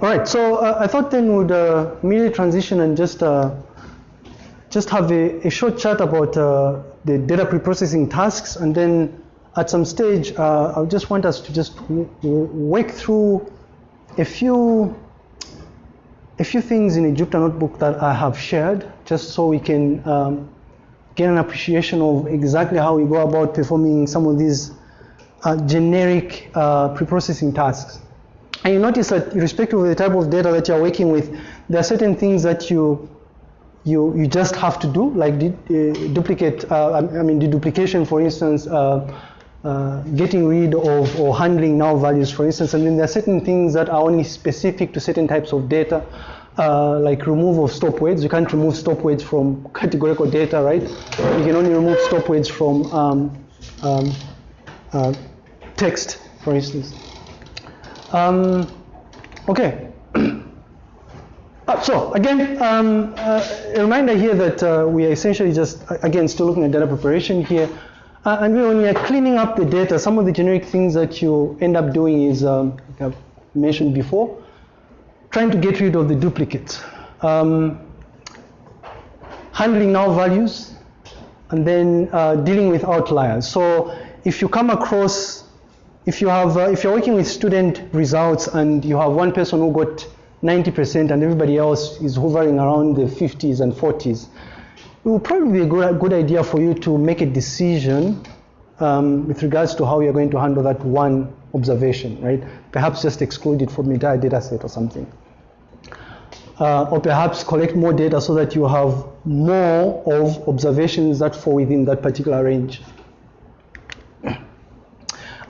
All right, so uh, I thought then we'd uh, transition and just uh, just have a, a, short chat about uh, the data preprocessing tasks, and then at some stage, uh, I just want us to just work through a few a few things in a Jupyter notebook that I have shared, just so we can um, get an appreciation of exactly how we go about performing some of these uh, generic preprocessing tasks. And you notice that irrespective of the type of data that you're working with, there are certain things that you you, you just have to do, like uh, duplicate, uh, I mean the duplication, for instance, uh, uh, getting rid of or handling null values, for instance, and then there are certain things that are only specific to certain types of data, uh, like removal of stop words. You can't remove stop words from categorical data, right? You can only remove stop words from um, um, uh, text, for instance. Um, okay. Uh, so again, um, uh, a reminder here that uh, we are essentially just, again, still looking at data preparation here. Uh, and when are cleaning up the data, some of the generic things that you end up doing is, um, like I've mentioned before, trying to get rid of the duplicates. Um, handling null values, and then uh, dealing with outliers. So if you come across if you have, uh, if you're working with student results and you have one person who got 90% and everybody else is hovering around the 50s and 40s, it would probably be a good, good idea for you to make a decision um, with regards to how you're going to handle that one observation, right? Perhaps just exclude it from the entire data set or something. Uh, or perhaps collect more data so that you have more of observations that fall within that particular range.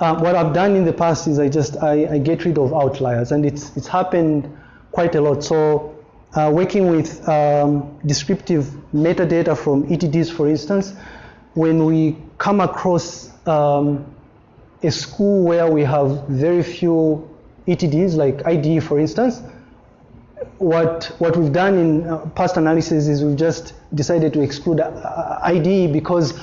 Uh, what I've done in the past is I just I, I, get rid of outliers, and it's it's happened quite a lot. So uh, working with um, descriptive metadata from ETDs, for instance, when we come across um, a school where we have very few ETDs, like IDE, for instance, what what we've done in uh, past analysis is we've just decided to exclude uh, IDE because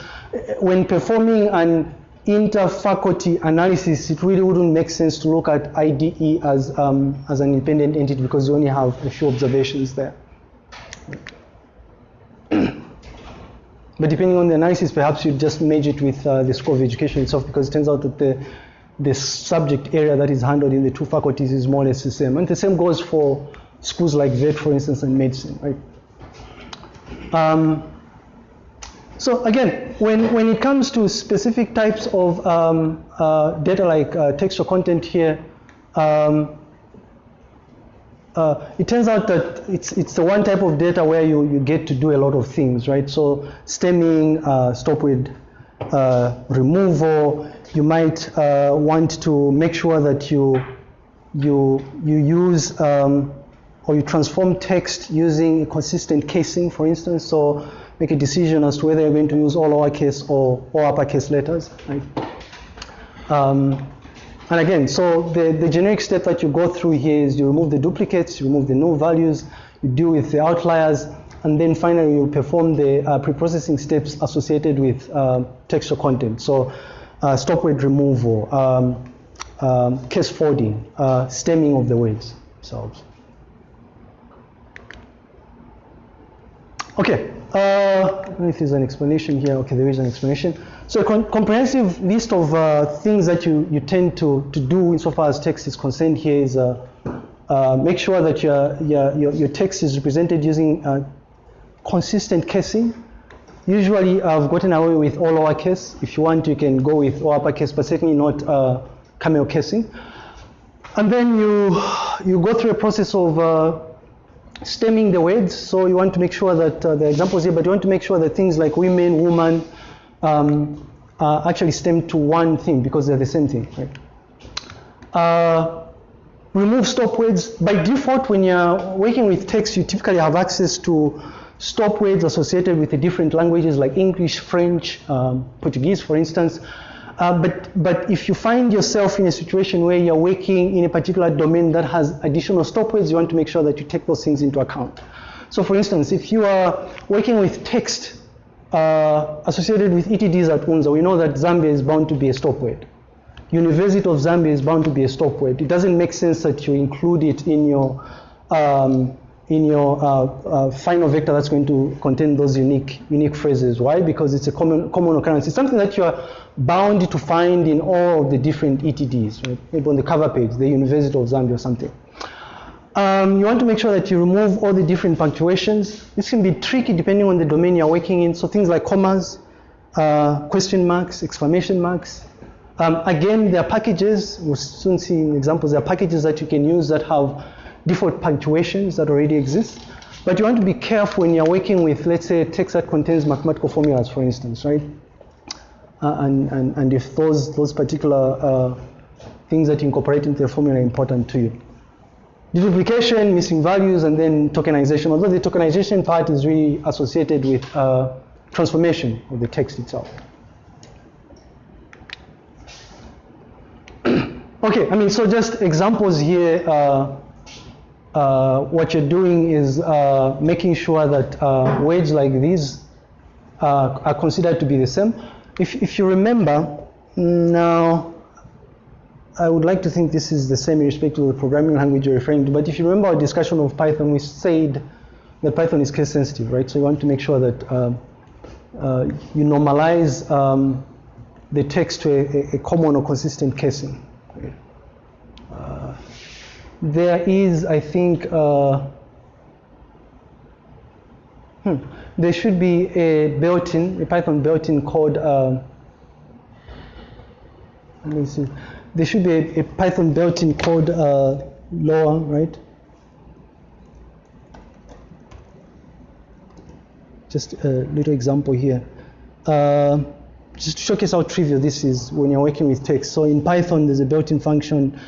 when performing an inter-faculty analysis, it really wouldn't make sense to look at IDE as, um, as an independent entity because you only have a few observations there. but depending on the analysis, perhaps you just merge it with uh, the School of Education itself because it turns out that the, the subject area that is handled in the two faculties is more or less the same. And the same goes for schools like VET, for instance, and medicine, right? Um, so again, when, when it comes to specific types of um, uh, data like uh, textual content here, um, uh, it turns out that it's, it's the one type of data where you, you get to do a lot of things, right? So stemming, uh, stop with uh, removal, you might uh, want to make sure that you, you, you use um, or you transform text using a consistent casing, for instance. So make a decision as to whether you're going to use all lowercase or all uppercase letters. Right? Um, and again, so the, the generic step that you go through here is you remove the duplicates, you remove the null values, you deal with the outliers, and then finally you perform the uh, pre-processing steps associated with uh, textual content. So uh, stop word removal, um, um, case folding, uh, stemming of the words themselves. Okay, uh, if there's an explanation here. Okay, there is an explanation. So a comprehensive list of uh, things that you, you tend to, to do insofar as text is concerned here is uh, uh make sure that your, your, your, text is represented using uh, consistent casing. Usually I've gotten away with all lowercase. If you want, you can go with all uppercase, but certainly not uh, camel casing. And then you, you go through a process of stemming the words. So you want to make sure that uh, the examples here, but you want to make sure that things like women, woman, um, uh, actually stem to one thing because they're the same thing, right? Uh, remove stop words. By default, when you're working with text, you typically have access to stop words associated with the different languages like English, French, um, Portuguese, for instance. Uh, but, but if you find yourself in a situation where you're working in a particular domain that has additional stop words, you want to make sure that you take those things into account. So for instance, if you are working with text uh, associated with ETDs at UNZA, we know that Zambia is bound to be a stop word. University of Zambia is bound to be a stop word. It doesn't make sense that you include it in your um, in your uh, uh, final vector that's going to contain those unique unique phrases. Why? Because it's a common common occurrence. It's something that you are bound to find in all of the different ETDs, right? Maybe on the cover page, the University of Zambia or something. Um, you want to make sure that you remove all the different punctuations. This can be tricky depending on the domain you're working in. So things like commas, uh, question marks, exclamation marks. Um, again, there are packages, we'll soon see examples, there are packages that you can use that have default punctuations that already exist. But you want to be careful when you're working with, let's say, text that contains mathematical formulas, for instance, right? Uh, and, and, and if those, those particular uh, things that you incorporate into the formula are important to you. Deduplication, missing values, and then tokenization. Although the tokenization part is really associated with uh, transformation of the text itself. okay, I mean, so just examples here. Uh, what you're doing is uh, making sure that uh, words like these uh, are considered to be the same. If, if you remember, now I would like to think this is the same in respect to the programming language you're referring to, but if you remember our discussion of Python, we said that Python is case sensitive, right? So you want to make sure that uh, uh, you normalize um, the text to a, a, common or consistent casing. There is, I think, uh, hmm, there should be a built-in, a Python built-in code. Uh, let me see. There should be a, a Python built-in code uh, lower, right? Just a little example here. Uh, just to showcase how trivial this is when you're working with text. So in Python, there's a built-in function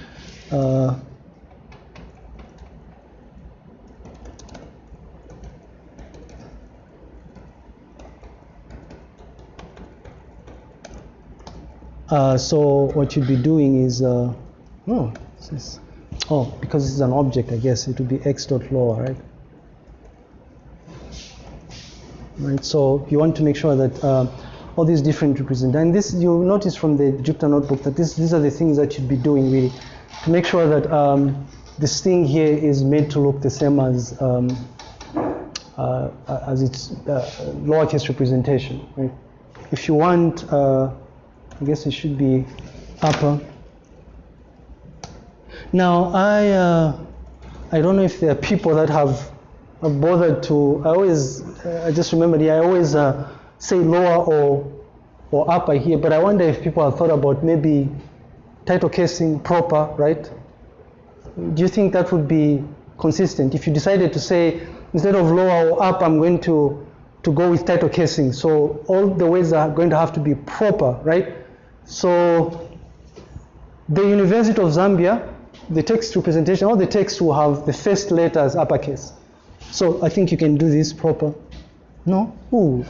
uh, Uh, so what you'd be doing is, uh, oh, is, oh, because this is an object, I guess it would be x dot lower, right? Right. So you want to make sure that uh, all these different represent, and this you'll notice from the Jupyter notebook that this, these are the things that you'd be doing really to make sure that um, this thing here is made to look the same as um, uh, as its uh, lowercase representation. Right? If you want uh, I guess it should be upper. Now, I, uh, I don't know if there are people that have bothered to, I always, uh, I just remembered here, I always uh, say lower or, or upper here, but I wonder if people have thought about maybe title casing proper, right? Do you think that would be consistent? If you decided to say, instead of lower or up, I'm going to, to go with title casing. So all the words are going to have to be proper, right? So the University of Zambia, the text representation, all the text will have the first letters uppercase. So I think you can do this proper. No? Ooh.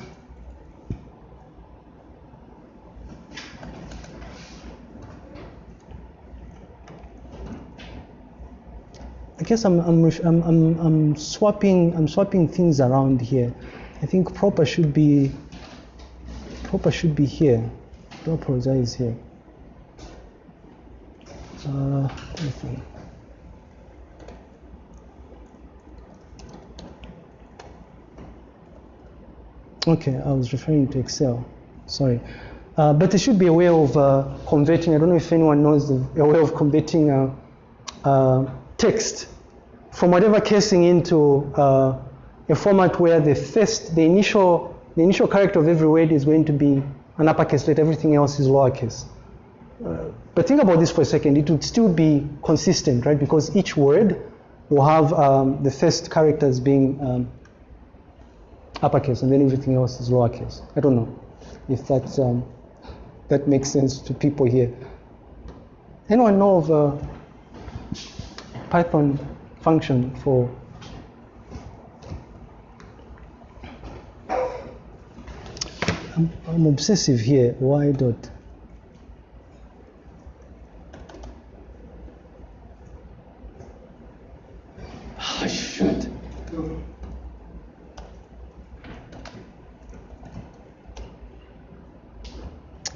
I guess I'm, I'm, I'm, I'm, I'm swapping I'm swapping things around here. I think proper should be proper should be here. Do apologize here. Uh, Okay, I was referring to Excel. Sorry. Uh, but there should be a way of uh, converting. I don't know if anyone knows the, a way of converting uh, uh text from whatever casing into uh, a format where the first, the initial, the initial character of every word is going to be an uppercase letter, everything else is lowercase. Uh, but think about this for a second. It would still be consistent, right? Because each word will have um, the first characters being um, uppercase, and then everything else is lowercase. I don't know if that um, that makes sense to people here. Anyone know of a Python function for I'm, I'm obsessive here. Why dot?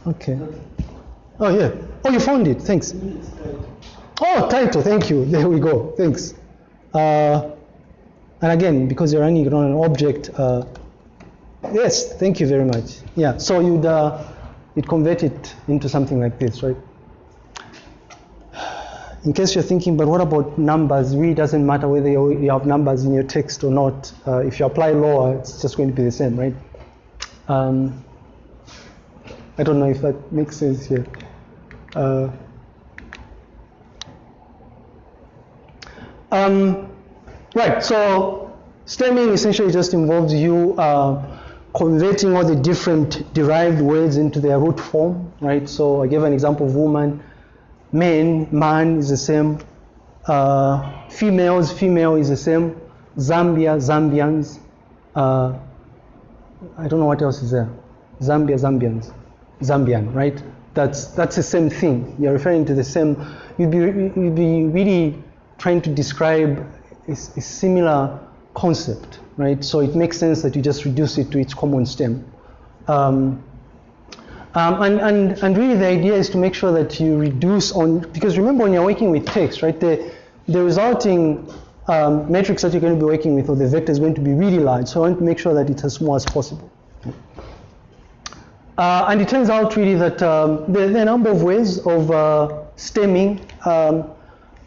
Okay. Oh, yeah. Oh, you found it. Thanks. Oh, title. Thank you. There we go. Thanks. Uh, and again, because you're running on an object, uh, yes, thank you very much. Yeah, so you'd, uh, you'd convert it into something like this, right? In case you're thinking, but what about numbers? It really doesn't matter whether you you have numbers in your text or not. Uh, if you apply law, it's just going to be the same, right? Um, I don't know if that makes sense here. Uh, um, right, so stemming essentially just involves you uh, converting all the different derived words into their root form, right? So I gave an example of woman, men, man is the same, uh, females, female is the same, Zambia, Zambians, uh, I don't know what else is there, Zambia, Zambians, Zambian, right? That's, that's the same thing. You're referring to the same, you'd be, you'd be really trying to describe a, a similar concept, right? So it makes sense that you just reduce it to its common stem. Um, um, and, and, and really the idea is to make sure that you reduce on, because remember when you're working with text, right, the, the resulting um, matrix that you're going to be working with or the vector is going to be really large. So I want to make sure that it's as small as possible. Uh, and it turns out really that um, there, there, are a number of ways of uh, stemming, um,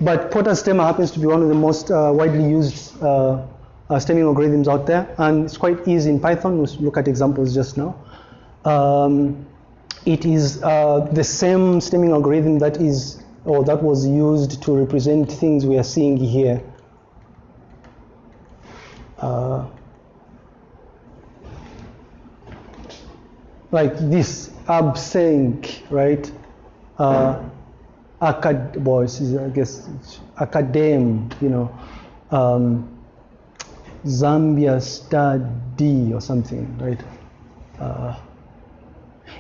but Porter's stemmer happens to be one of the most uh, widely used uh, uh, stemming algorithms out there, and it's quite easy in Python. We'll look at examples just now. Um, it is uh, the same stemming algorithm that is, or that was used to represent things we are seeing here. like this absent, right? Uh, acad boys, I guess academ, you know, um, Zambia Star D or something, right? Uh,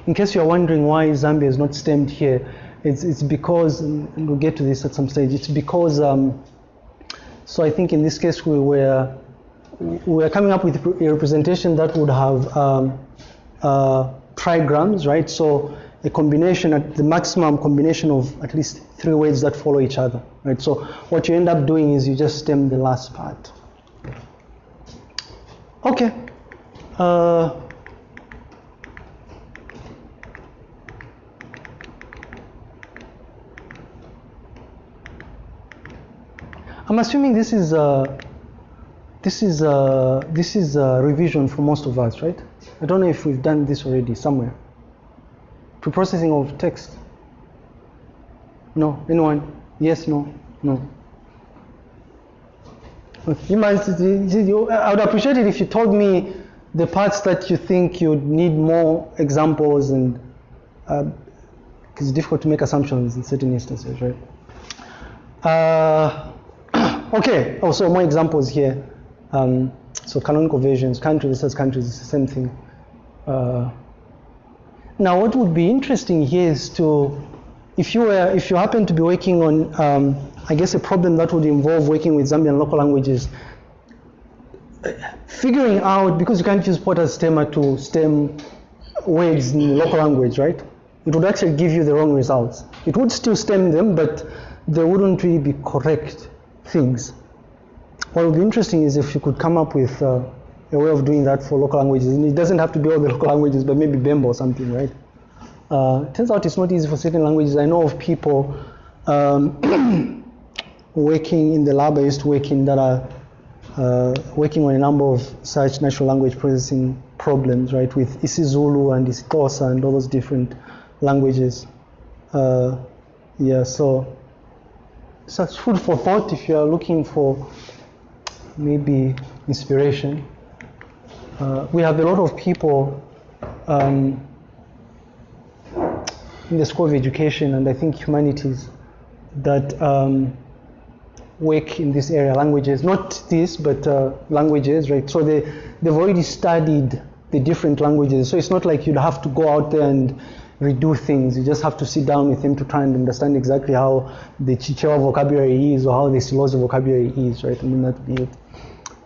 in case you're wondering why Zambia is not stemmed here, it's, it's because, we'll get to this at some stage, it's because, um, so I think in this case we were, we were coming up with a representation that would have um, uh, trigrams, right? So a combination, at the maximum combination of at least three words that follow each other, right? So what you end up doing is you just stem the last part. Okay. Uh, I'm assuming this is uh, this is uh, this is a revision for most of us, right? I don't know if we've done this already somewhere. Preprocessing of text. No, anyone? Yes, no, no. You might, I would appreciate it if you told me the parts that you think you'd need more examples and uh, it's difficult to make assumptions in certain instances, right? Uh, okay, also more examples here. Um, so canonical versions, countries versus countries, is the same thing. Uh, now, what would be interesting here is to, if you were, if you happen to be working on, um, I guess, a problem that would involve working with Zambian local languages, figuring out because you can't use Porter's stemmer to stem words in local language, right? It would actually give you the wrong results. It would still stem them, but they wouldn't really be correct things. What would be interesting is if you could come up with uh, a way of doing that for local languages. And it doesn't have to be all the local languages, but maybe Bemba or something, right? Uh, turns out it's not easy for certain languages. I know of people um, working in the lab I used to work in that are uh, working on a number of such natural language processing problems, right, with isiZulu and isiXhosa and all those different languages. Uh, yeah, so such food for thought if you are looking for maybe inspiration. Uh, we have a lot of people um, in the School of Education and I think humanities that um, work in this area, languages, not this, but uh, languages, right? So they, they've already studied the different languages. So it's not like you'd have to go out there and redo things. You just have to sit down with them to try and understand exactly how the Chichewa vocabulary is or how the Silozi vocabulary is, right? I mean, that'd be it.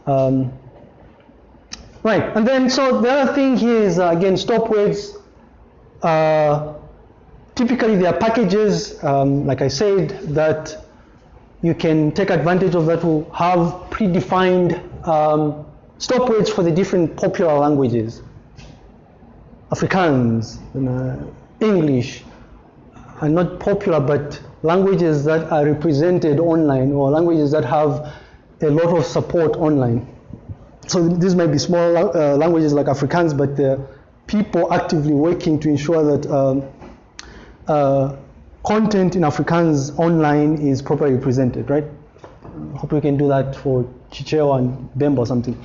Um, Right, and then so the other thing here is uh, again stop words. Uh, typically there are packages, um, like I said, that you can take advantage of that to have predefined um, stop words for the different popular languages. Afrikaans, uh, English, are not popular, but languages that are represented online or languages that have a lot of support online. So these might be small uh, languages like Afrikaans, but people actively working to ensure that um, uh, content in Afrikaans online is properly presented, right? Hope we can do that for Chichewa and Bemba or something.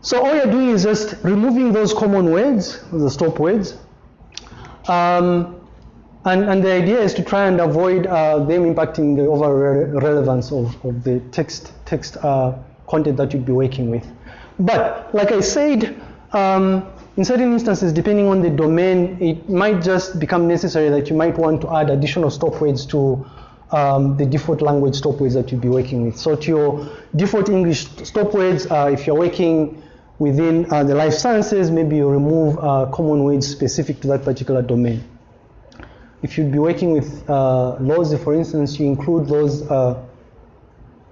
So all you're doing is just removing those common words, the stop words. Um, and, and the idea is to try and avoid uh, them impacting the overall re relevance of, of the text, text uh, content that you'd be working with. But like I said, um, in certain instances, depending on the domain, it might just become necessary that you might want to add additional stop words to um, the default language stop words that you'll be working with. So to your default English stop words, uh, if you're working within uh, the life sciences, maybe you remove uh, common words specific to that particular domain. If you'd be working with uh, laws, for instance, you include those uh,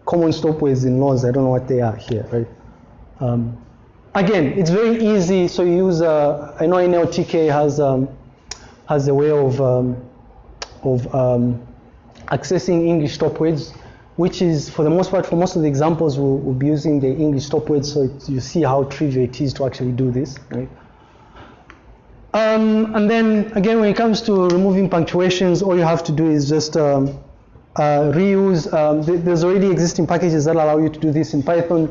common stop words in laws. I don't know what they are here, right? Um, again, it's very easy. So you use, uh, I know NLTK has um, has a way of um, of um, accessing English stop words which is, for the most part, for most of the examples, we'll, we'll be using the English stop words, so you see how trivial it is to actually do this, right? Um, and then, again, when it comes to removing punctuations, all you have to do is just um, uh, reuse. Um, th there's already existing packages that allow you to do this in Python,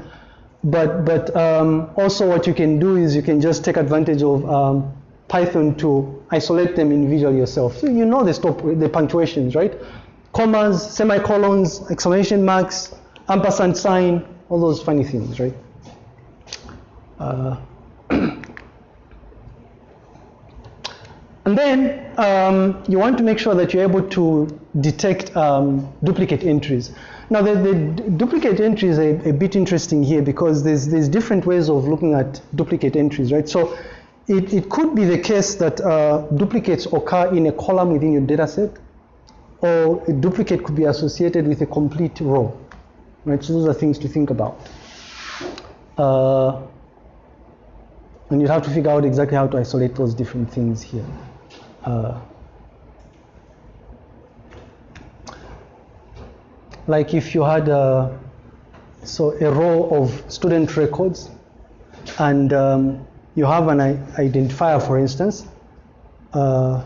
but, but um, also what you can do is you can just take advantage of um, Python to isolate them individually yourself. So you know the stop, the punctuations, right? commas, semicolons, exclamation marks, ampersand sign, all those funny things, right? Uh, and then um, you want to make sure that you're able to detect um, duplicate entries. Now, the, the duplicate entry is a, a, bit interesting here because there's, there's different ways of looking at duplicate entries, right? So it, it could be the case that uh, duplicates occur in a column within your data set or a duplicate could be associated with a complete row. Right, so those are things to think about. Uh, and you have to figure out exactly how to isolate those different things here. Uh, like if you had a, so a row of student records and um, you have an identifier, for instance, uh,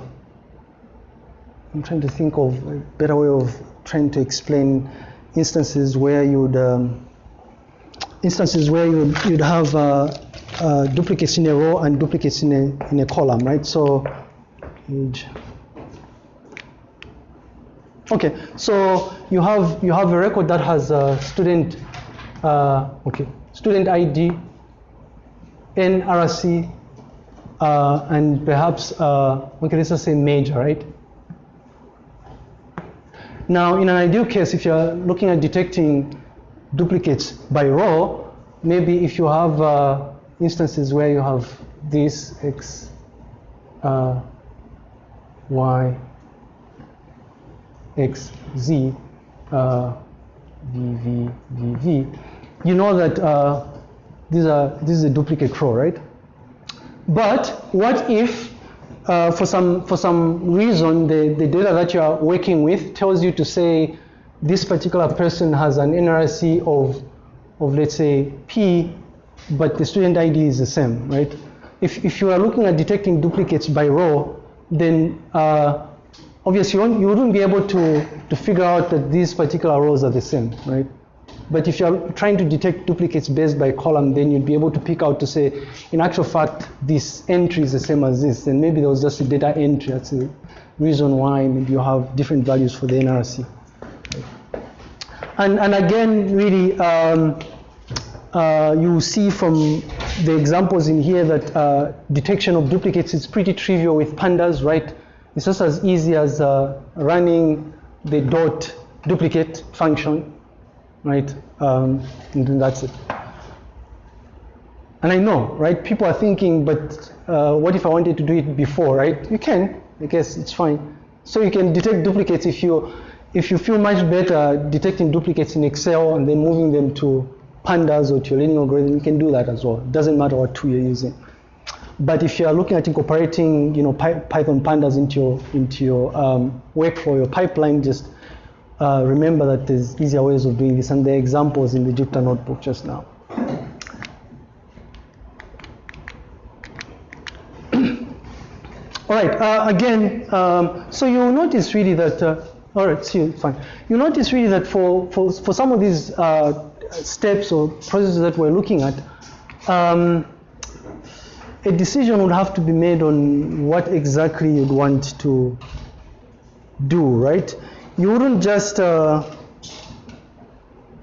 I'm trying to think of a better way of trying to explain instances where you'd um, instances where you'd, you'd have uh, uh, duplicates in a row and duplicates in a in a column, right? So, okay, so you have you have a record that has a student, uh, okay, student ID, NRC, uh, and perhaps uh, okay, let's just say major, right? Now, in an ideal case, if you're looking at detecting duplicates by row, maybe if you have uh, instances where you have this x, uh, y, x, z, uh, v, v, v, v, you know that uh, these are, this is a duplicate row, right? But what if uh, for some for some reason the, the data that you are working with tells you to say this particular person has an NRC of of let's say P, but the student ID is the same, right? If if you are looking at detecting duplicates by row, then uh, obviously you, you wouldn't be able to to figure out that these particular rows are the same, right? But if you're trying to detect duplicates based by column, then you'd be able to pick out to say, in actual fact, this entry is the same as this. And maybe there was just a data entry. That's the reason why maybe you have different values for the NRC. And, and again, really, um, uh, you see from the examples in here that uh, detection of duplicates is pretty trivial with pandas, right? It's just as easy as uh, running the dot duplicate function right? Um, and that's it. And I know, right? People are thinking, but uh, what if I wanted to do it before, right? You can, I guess it's fine. So you can detect duplicates if you if you feel much better detecting duplicates in Excel and then moving them to pandas or to your learning algorithm, you can do that as well. It doesn't matter what tool you're using. But if you are looking at incorporating, you know, Python pandas into your into your um, workflow, your pipeline, just uh, remember that there's easier ways of doing this, and there are examples in the Jupyter notebook just now. All right, uh, again, um, so you'll notice really that, uh, all right, see fine. You notice really that for, for, for some of these uh, steps or processes that we're looking at, um, a decision would have to be made on what exactly you'd want to do, right? You wouldn't just uh,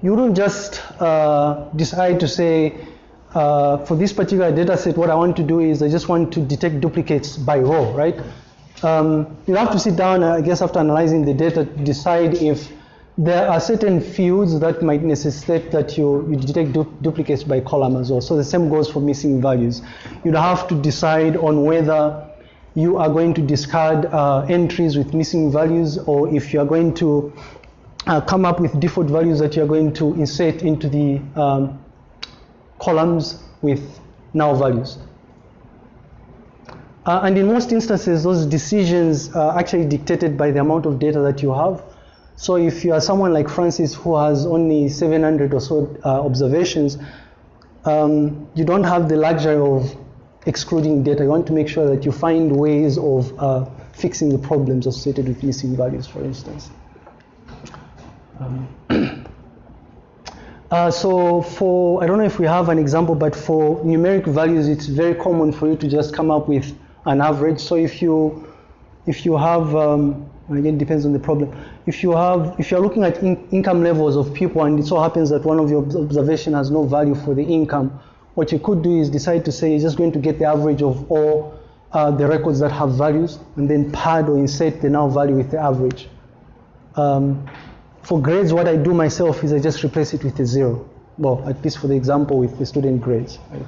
you wouldn't just uh, decide to say uh, for this particular data set, what I want to do is I just want to detect duplicates by row, right? Um, you have to sit down, I guess, after analyzing the data, decide if there are certain fields that might necessitate that you, you detect du duplicates by column as well. So the same goes for missing values. You'd have to decide on whether you are going to discard uh, entries with missing values or if you are going to uh, come up with default values that you're going to insert into the um, columns with null values. Uh, and in most instances, those decisions are actually dictated by the amount of data that you have. So if you are someone like Francis who has only 700 or so uh, observations, um, you don't have the luxury of excluding data. You want to make sure that you find ways of uh, fixing the problems associated with missing values, for instance. Um, uh, so for, I don't know if we have an example, but for numeric values, it's very common for you to just come up with an average. So if you, if you have, um, again, it depends on the problem. If you have, if you're looking at in income levels of people and it so happens that one of your observation has no value for the income, what you could do is decide to say you're just going to get the average of all uh, the records that have values and then pad or insert the null value with the average. Um, for grades, what I do myself is I just replace it with a zero. Well, at least for the example with the student grades. Right?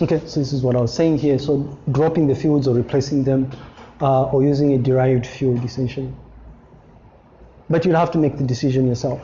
Okay, so this is what I was saying here. So dropping the fields or replacing them uh, or using a derived field essentially. But you'll have to make the decision yourself.